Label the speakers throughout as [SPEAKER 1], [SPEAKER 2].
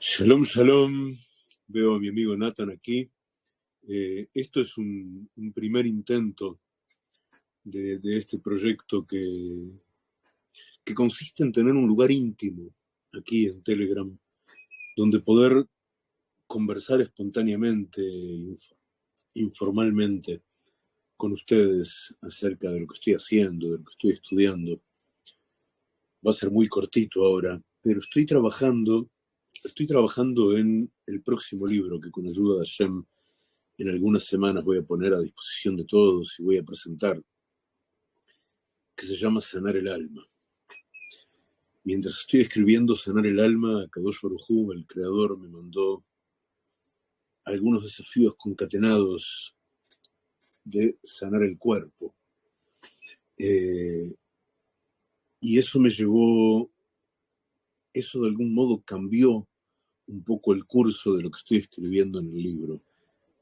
[SPEAKER 1] Shalom, shalom. Veo a mi amigo Nathan aquí. Eh, esto es un, primer intento de, de este proyecto que, que consiste en tener un lugar íntimo aquí en Telegram, donde poder conversar espontáneamente, inf- informalmente, con ustedes acerca de lo que estoy haciendo, de lo que estoy estudiando. Va a ser muy cortito ahora, pero estoy trabajando, estoy trabajando en el próximo libro que con ayuda de Hashem en algunas semanas voy a poner a disposición de todos y voy a presentar, que se llama Sanar el Alma. Mientras estoy escribiendo Sanar el Alma, Kadosh Baruj Hu, el creador, me mandó algunos desafíos concatenados de sanar el cuerpo. Eh, y eso me llevó, eso de algún modo cambió un poco el curso de lo que estoy escribiendo en el libro,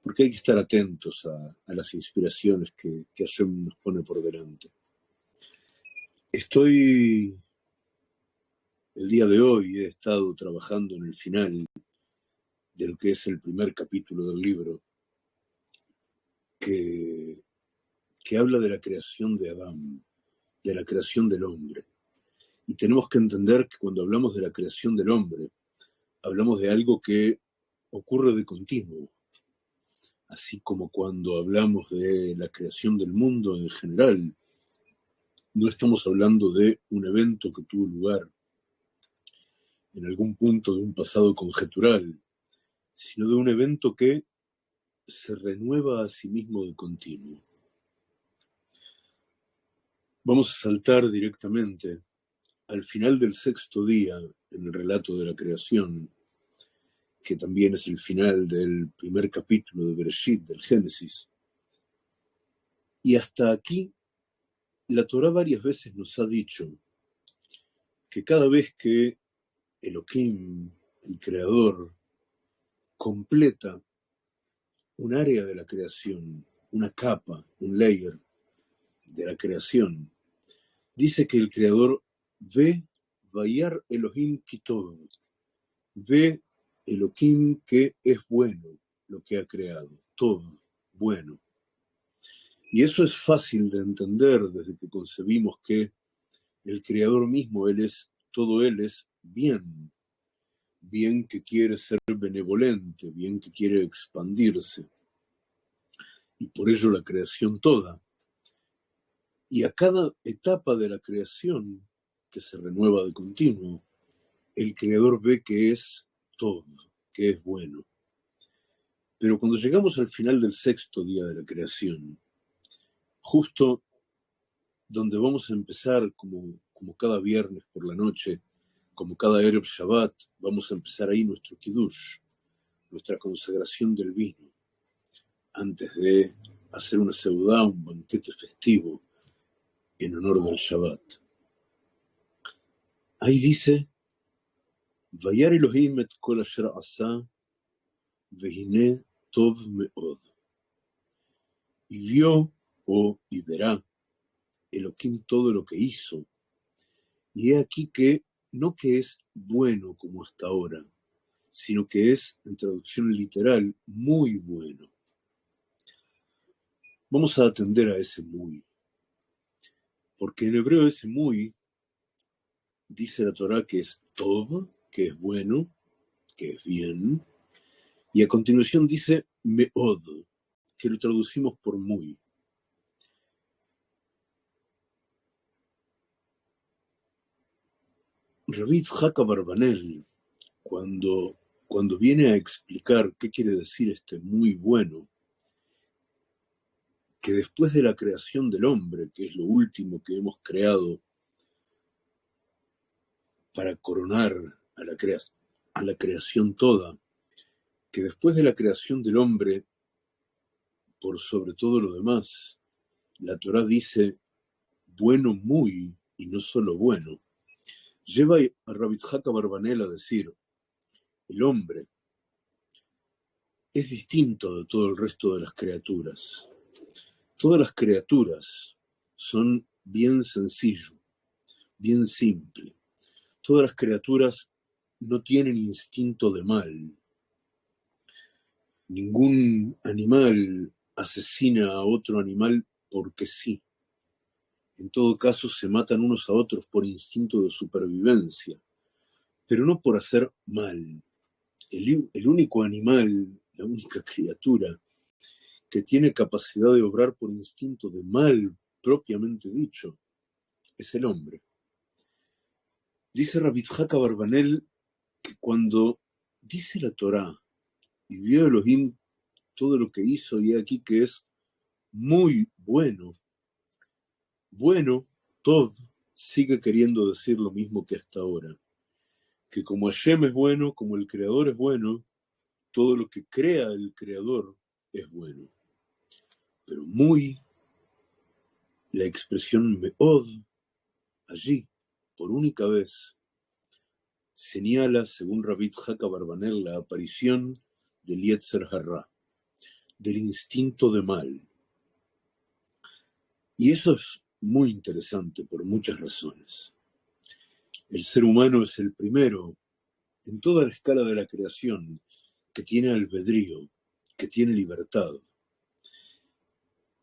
[SPEAKER 1] porque hay que estar atentos a, las inspiraciones que, que Hashem nos pone por delante. Estoy, el día de hoy, he estado trabajando en el final de lo que es el primer capítulo del libro, que, que habla de la creación de Adán, de la creación del hombre. Y tenemos que entender que cuando hablamos de la creación del hombre, hablamos de algo que ocurre de continuo, así como cuando hablamos de la creación del mundo en general, no estamos hablando de un evento que tuvo lugar en algún punto de un pasado conjetural, sino de un evento que se renueva a sí mismo de continuo. Vamos a saltar directamente al final del sexto día en el relato de la creación, que también es el final del primer capítulo de Bereshit, del Génesis. Y hasta aquí, la Torah varias veces nos ha dicho que cada vez que Elohim, el creador, completa un área de la creación, una capa, un layer de la creación, dice que el creador ve Vayar Elohim Kitov, ve Elohim que es bueno lo que ha creado, todo bueno. Y eso es fácil de entender desde que concebimos que el creador mismo, él es, todo él es bien, bien que quiere ser benevolente, bien que quiere expandirse, y por ello la creación toda. Y a cada etapa de la creación, se renueva de continuo, el creador ve que es todo, que es bueno. Pero cuando llegamos al final del sexto día de la creación, justo donde vamos a empezar como, como cada viernes por la noche, como cada Erev Shabbat, vamos a empezar ahí nuestro Kiddush, nuestra consagración del vino, antes de hacer una seudá, un banquete festivo en honor del Shabbat. Ahí dice, Vayar Elohim et kol asher asa, vehine tov meod. Y vio, o y verá, Elohim todo lo que hizo. Y he aquí que no que es bueno como hasta ahora, sino que es, en traducción literal, muy bueno. Vamos a atender a ese muy, porque en hebreo ese muy dice la Torah que es tov, que es bueno, que es bien, y a continuación dice meod, que lo traducimos por muy. Rabbi Haka Barbanel, cuando, cuando viene a explicar qué quiere decir este muy bueno, que después de la creación del hombre, que es lo último que hemos creado para coronar a la, creación toda, que después de la creación del hombre, por sobre todo lo demás, la Torah dice bueno muy y no solo bueno, lleva a Rabbi Barbanel a decir, el hombre es distinto de todo el resto de las criaturas. Todas las criaturas son bien sencillo, bien simple. Todas las criaturas no tienen instinto de mal. Ningún animal asesina a otro animal porque sí. En todo caso, se matan unos a otros por instinto de supervivencia, pero no por hacer mal. El, el único animal, la única criatura que tiene capacidad de obrar por instinto de mal propiamente dicho, es el hombre. Dice Rabitjaka Barbanel que cuando dice la Torá y vio Elohim todo lo que hizo y aquí que es muy bueno, bueno, Tov sigue queriendo decir lo mismo que hasta ahora, que como Hashem es bueno, como el Creador es bueno, todo lo que crea el Creador es bueno. Pero muy, la expresión meod, allí, por única vez, señala, según Rabit Haka Barbanel, la aparición del Yetzer Harra, del instinto de mal. Y eso es muy interesante por muchas razones. El ser humano es el primero en toda la escala de la creación que tiene albedrío, que tiene libertad.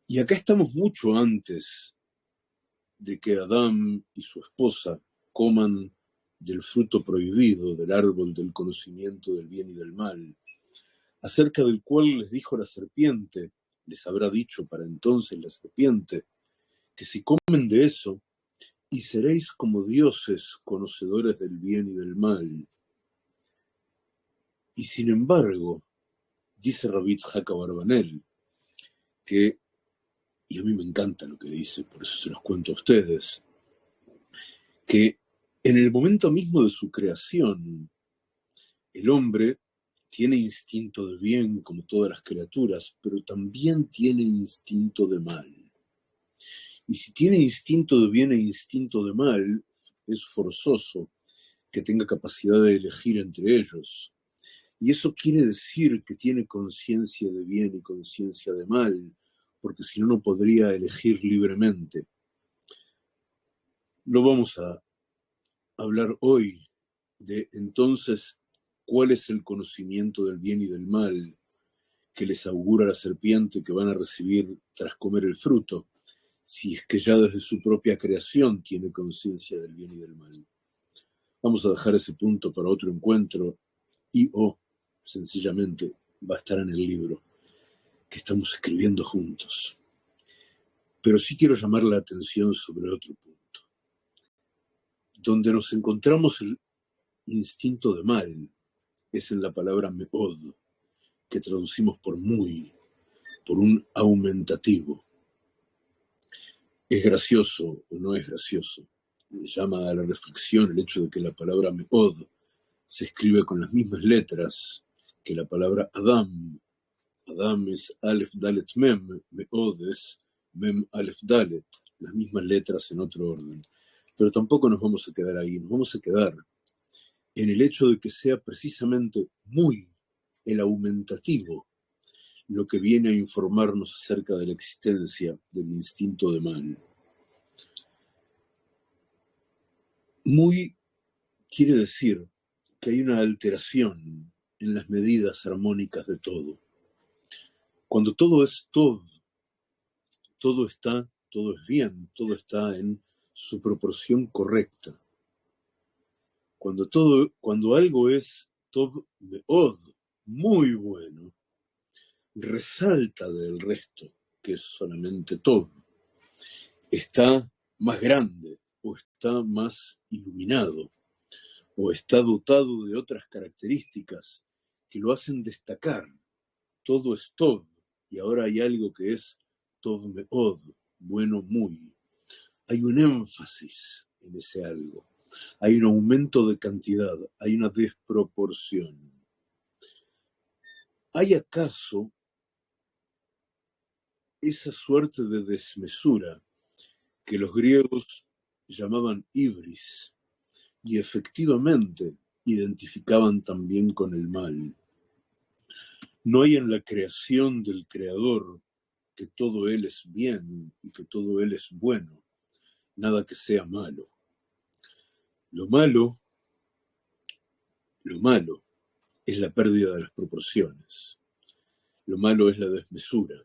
[SPEAKER 1] Y acá estamos mucho antes de que Adán y su esposa coman del fruto prohibido del árbol del conocimiento del bien y del mal, acerca del cual les dijo la serpiente, les habrá dicho para entonces la serpiente, que si comen de eso, y seréis como dioses conocedores del bien y del mal. Y sin embargo, dice Rabit Barbanel, que y a mí me encanta lo que dice, por eso se los cuento a ustedes, que en el momento mismo de su creación, el hombre tiene instinto de bien como todas las criaturas, pero también tiene instinto de mal. Y si tiene instinto de bien e instinto de mal, es forzoso que tenga capacidad de elegir entre ellos. Y eso quiere decir que tiene conciencia de bien y conciencia de mal, porque si no, no podría elegir libremente. No vamos a hablar hoy de entonces cuál es el conocimiento del bien y del mal que les augura la serpiente que van a recibir tras comer el fruto, si es que ya desde su propia creación tiene conciencia del bien y del mal. Vamos a dejar ese punto para otro encuentro y o sencillamente va a estar en el libro que estamos escribiendo juntos. Pero sí quiero llamar la atención sobre otro punto. Donde nos encontramos el instinto de mal es en la palabra meod, que traducimos por muy, por un aumentativo. ¿Es gracioso o no es gracioso? llama a la reflexión el hecho de que la palabra meod se escribe con las mismas letras que la palabra Adam Adam es Aleph Dalet Mem, Meod es Mem Aleph Dalet, las mismas letras en otro orden. Pero tampoco nos vamos a quedar ahí, nos vamos a quedar en el hecho de que sea precisamente muy el aumentativo lo que viene a informarnos acerca de la existencia del instinto de mal. Muy quiere decir que hay una alteración en las medidas armónicas de todo. Cuando todo es todo, todo está, todo es bien, todo está en su proporción correcta. Cuando todo, cuando algo es tov od, muy bueno, resalta del resto, que es solamente tov. Está más grande, o está más iluminado, o está dotado de otras características que lo hacen destacar. Todo es tov, y ahora hay algo que es Tov Meod, bueno muy. Hay un énfasis en ese algo. Hay un aumento de cantidad, hay una desproporción. ¿Hay acaso esa suerte de desmesura que los griegos llamaban ibris y efectivamente identificaban también con el mal? No hay en la creación del Creador que todo Él es bien y que todo Él es bueno, nada que sea malo. Lo malo Lo malo es la pérdida de las proporciones. Lo malo es la desmesura.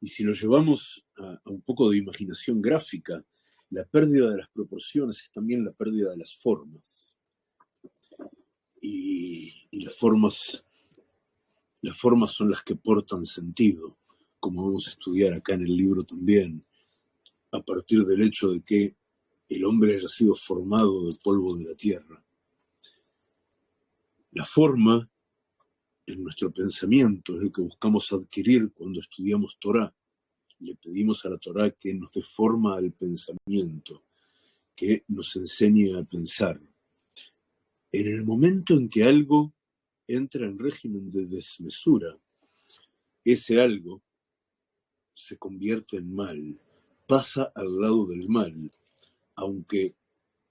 [SPEAKER 1] Y si lo llevamos a, un poco de imaginación gráfica, la pérdida de las proporciones es también la pérdida de las formas. Y, las formas las formas son las que portan sentido, como vamos a estudiar acá en el libro también, a partir del hecho de que el hombre haya sido formado del polvo de la tierra. La forma en nuestro pensamiento es lo que buscamos adquirir cuando estudiamos Torah. Le pedimos a la Torah que nos dé forma al pensamiento, que nos enseñe a pensar. En el momento en que algo entra en régimen de desmesura, ese algo se convierte en mal, pasa al lado del mal, aunque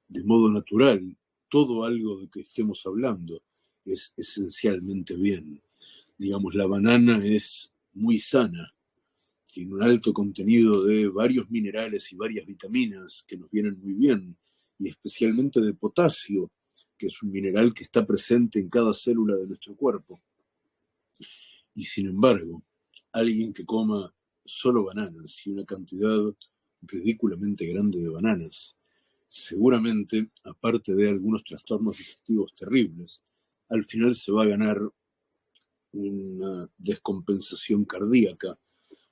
[SPEAKER 1] de modo natural todo algo de que estemos hablando es esencialmente bien. Digamos, la banana es muy sana, tiene un alto contenido de varios minerales y varias vitaminas que nos vienen muy bien, y especialmente de potasio, que es un mineral que está presente en cada célula de nuestro cuerpo. Y sin embargo, alguien que coma solo bananas y una cantidad ridículamente grande de bananas, seguramente, aparte de algunos trastornos digestivos terribles, al final se va a ganar una descompensación cardíaca,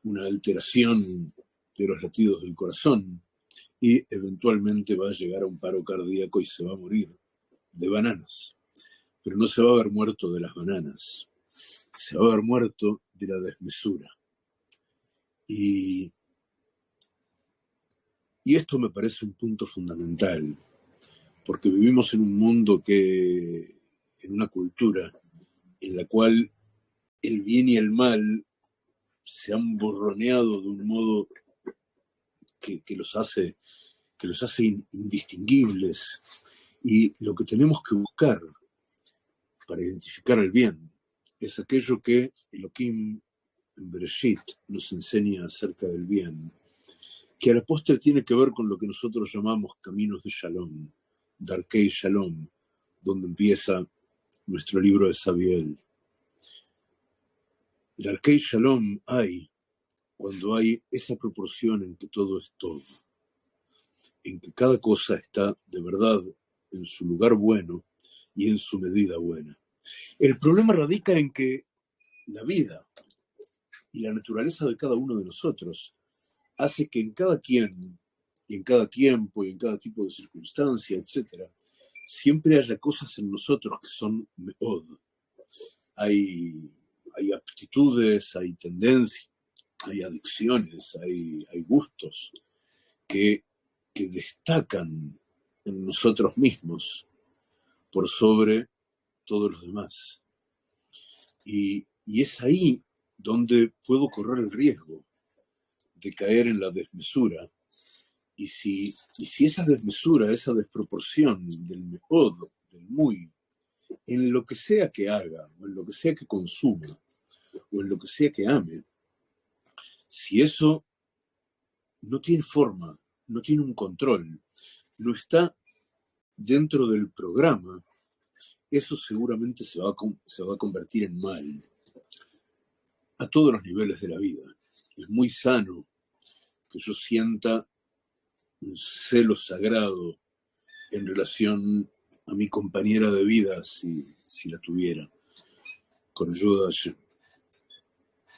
[SPEAKER 1] una alteración de los latidos del corazón y eventualmente va a llegar a un paro cardíaco y se va a morir de bananas. Pero no se va a haber muerto de las bananas, se va a haber muerto de la desmesura. Y, y esto me parece un punto fundamental, porque vivimos en un mundo que, en una cultura en la cual el bien y el mal se han borroneado de un modo que, que los hace que los hace indistinguibles, y lo que tenemos que buscar para identificar el bien es aquello que Elohim en Bereshit nos enseña acerca del bien, que a la postre tiene que ver con lo que nosotros llamamos caminos de Shalom, Darkei Shalom, donde empieza nuestro libro de Sabiel. Darkei Shalom hay cuando hay esa proporción en que todo es todo, en que cada cosa está de verdad en su lugar bueno y en su medida buena. El problema radica en que la vida y la naturaleza de cada uno de nosotros hace que en cada quien y en cada tiempo y en cada tipo de circunstancia, etc., siempre haya cosas en nosotros que son meod. Hay, hay aptitudes, hay tendencias, hay adicciones, hay, hay gustos que, que destacan en nosotros mismos por sobre todos los demás. Y, es ahí donde puedo correr el riesgo de caer en la desmesura. Y si, y si esa desmesura, esa desproporción del mejor, del muy, en lo que sea que haga, o en lo que sea que consuma, o en lo que sea que ame, si eso no tiene forma, no tiene un control, no está dentro del programa, eso seguramente se va, a, se va a convertir en mal a todos los niveles de la vida. Es muy sano que yo sienta un celo sagrado en relación a mi compañera de vida, si, si la tuviera, con ayuda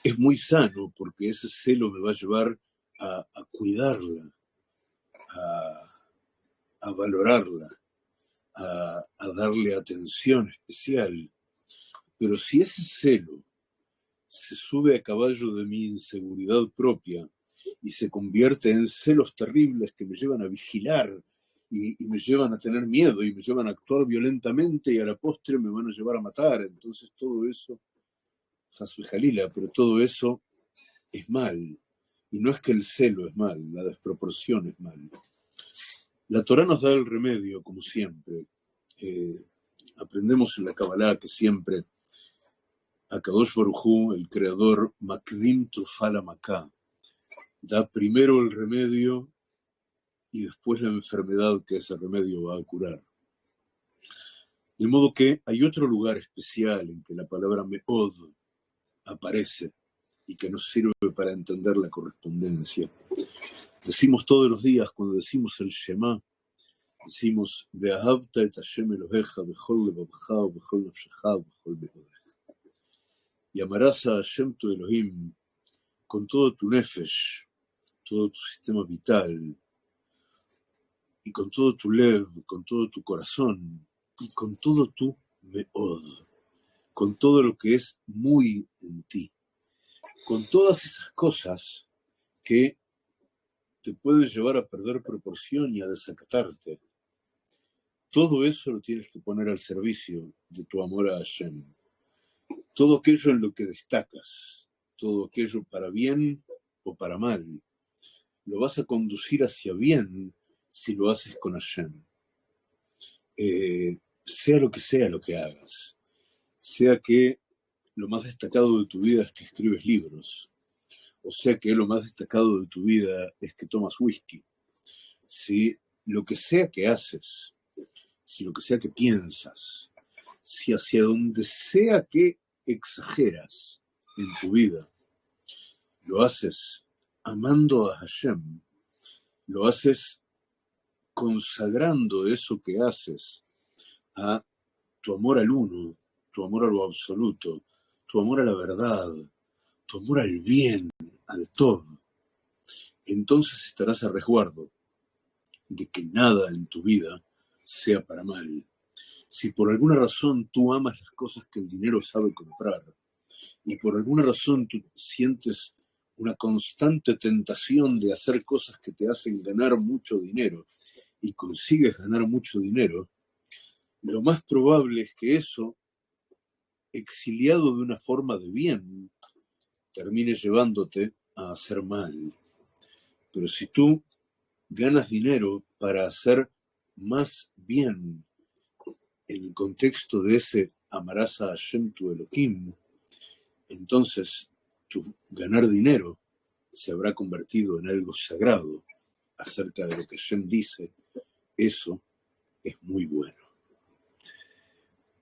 [SPEAKER 1] Es muy sano porque ese celo me va a llevar a, a cuidarla, a, a valorarla, a, darle atención especial. Pero si ese celo se sube a caballo de mi inseguridad propia y se convierte en celos terribles que me llevan a vigilar y, me llevan a tener miedo y me llevan a actuar violentamente y a la postre me van a llevar a matar. Entonces todo eso, Hasbe Jalila, pero todo eso es mal. Y no es que el celo es mal, la desproporción es mal. La Torah nos da el remedio, como siempre. Eh, aprendemos en la Kabbalah que siempre Akadosh Baruj el creador Makdim Trufala Maká, da primero el remedio y después la enfermedad que ese remedio va a curar. De modo que hay otro lugar especial en que la palabra meod aparece y que nos sirve para entender la correspondencia. Decimos todos los días, cuando decimos el Shema, decimos, et Hashem Y amarás a Hashem tu Elohim con todo tu nefesh, todo tu sistema vital, y con todo tu lev, con todo tu corazón, y con todo tu meod, con todo lo que es muy en ti, con todas esas cosas que te pueden llevar a perder proporción y a desacatarte. Todo eso lo tienes que poner al servicio de tu amor a Hashem. Todo aquello en lo que destacas, todo aquello para bien o para mal, lo vas a conducir hacia bien si lo haces con Hashem. Eh, sea lo que sea lo que hagas, sea que lo más destacado de tu vida es que escribes libros, o sea que lo más destacado de tu vida es que tomas whisky, si lo que sea que haces, si lo que sea que piensas, si hacia donde sea que exageras en tu vida, lo haces amando a Hashem, lo haces consagrando eso que haces a tu amor al uno, tu amor a lo absoluto, tu amor a la verdad, tu amor al bien, al todo, entonces estarás a resguardo de que nada en tu vida sea para mal. Si por alguna razón tú amas las cosas que el dinero sabe comprar y por alguna razón tú sientes una constante tentación de hacer cosas que te hacen ganar mucho dinero y consigues ganar mucho dinero, lo más probable es que eso, exiliado de una forma de bien, termine llevándote a hacer mal. Pero si tú ganas dinero para hacer más bien en el contexto de ese amarás a Hashem tu Elohim, entonces tu ganar dinero se habrá convertido en algo sagrado acerca de lo que Hashem dice eso es muy bueno.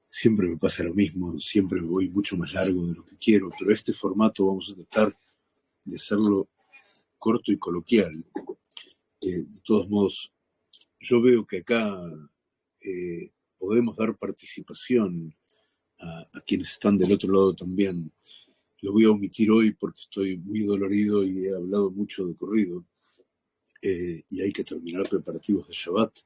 [SPEAKER 1] Siempre me pasa lo mismo, siempre voy mucho más largo de lo que quiero, pero este formato vamos a tratar de hacerlo corto y coloquial. Eh, de todos modos, yo veo que acá eh, podemos dar participación a, quienes están del otro lado también. Lo voy a omitir hoy porque estoy muy dolorido y he hablado mucho de corrido. Eh, y hay que terminar preparativos de Shabbat.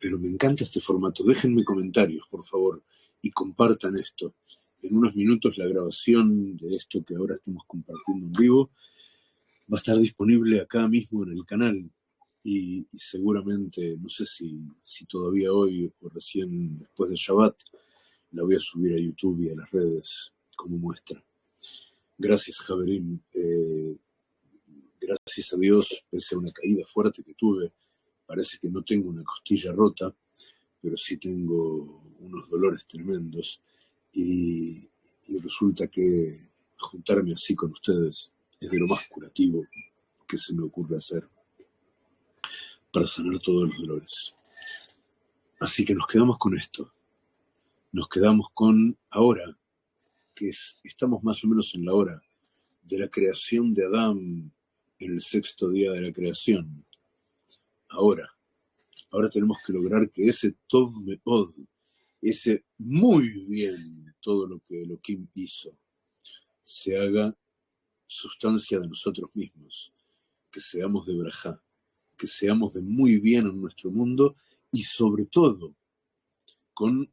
[SPEAKER 1] Pero me encanta este formato. Déjenme comentarios, por favor, y compartan esto. En unos minutos la grabación de esto que ahora estamos compartiendo en vivo va a estar disponible acá mismo en el canal y, seguramente, no sé si, si, todavía hoy o recién después de Shabbat, la voy a subir a YouTube y a las redes como muestra. Gracias, Javerín. Eh, gracias a Dios, pese a una caída fuerte que tuve, parece que no tengo una costilla rota, pero sí tengo unos dolores tremendos y, resulta que juntarme así con ustedes es de lo más curativo que se me ocurre hacer para sanar todos los dolores. Así que nos quedamos con esto. Nos quedamos con ahora, que estamos más o menos en la hora de la creación de Adán en el sexto día de la creación. Ahora, ahora tenemos que lograr que ese Tov Meod, ese muy bien todo lo que Elohim hizo, se haga sustancia de nosotros mismos, que seamos de Brajá, que seamos de muy bien en nuestro mundo y sobre todo con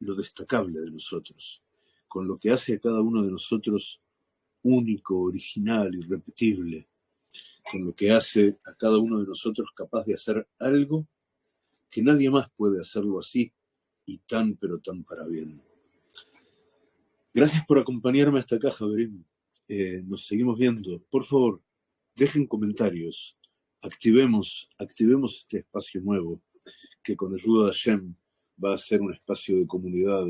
[SPEAKER 1] lo destacable de nosotros, con lo que hace a cada uno de nosotros único, original, irrepetible, con lo que hace a cada uno de nosotros capaz de hacer algo que nadie más puede hacerlo así y tan pero tan para bien. Gracias por acompañarme hasta acá, Javerín. Eh, nos seguimos viendo. Por favor, dejen comentarios. Activemos, activemos este espacio nuevo que con ayuda de Hashem va a ser un espacio de comunidad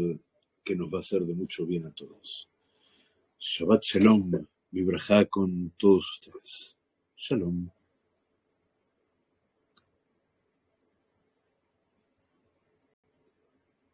[SPEAKER 1] que nos va a hacer de mucho bien a todos. Shabbat Shalom, mi con todos ustedes. Shalom.